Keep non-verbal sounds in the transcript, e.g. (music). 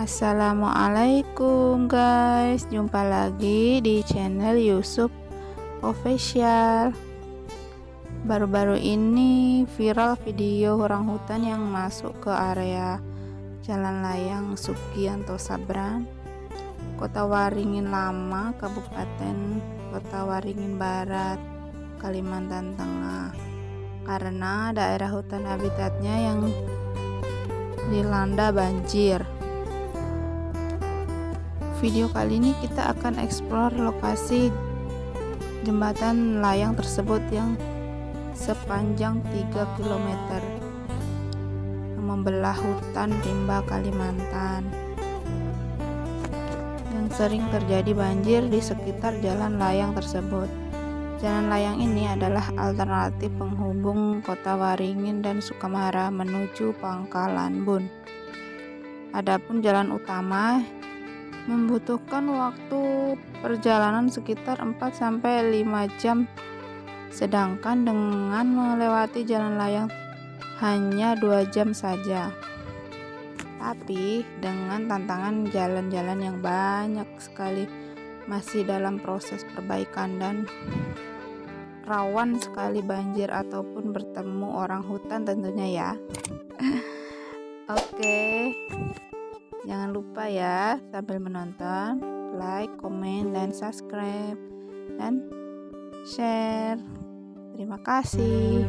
Assalamualaikum guys. Jumpa lagi di channel Yusuf Official. Baru-baru ini viral video orang hutan yang masuk ke area Jalan Layang Sugianto Sabran Kota Waringin Lama Kabupaten Kota Waringin Barat Kalimantan Tengah. Karena daerah hutan habitatnya yang dilanda banjir video kali ini kita akan eksplor lokasi jembatan layang tersebut yang sepanjang 3 km membelah hutan rimba Kalimantan yang sering terjadi banjir di sekitar jalan layang tersebut. Jalan layang ini adalah alternatif penghubung kota Waringin dan Sukamara menuju Pangkalan Bun. Adapun jalan utama membutuhkan waktu perjalanan sekitar 4-5 jam. Sedangkan dengan melewati jalan layang hanya 2 jam saja. Tapi dengan tantangan jalan-jalan yang banyak sekali masih dalam proses perbaikan dan rawan sekali banjir ataupun bertemu orang hutan tentunya ya. (laughs) Oke. okay. Jangan lupa ya sambil menonton, like, komen, dan subscribe, dan share. Terima kasih.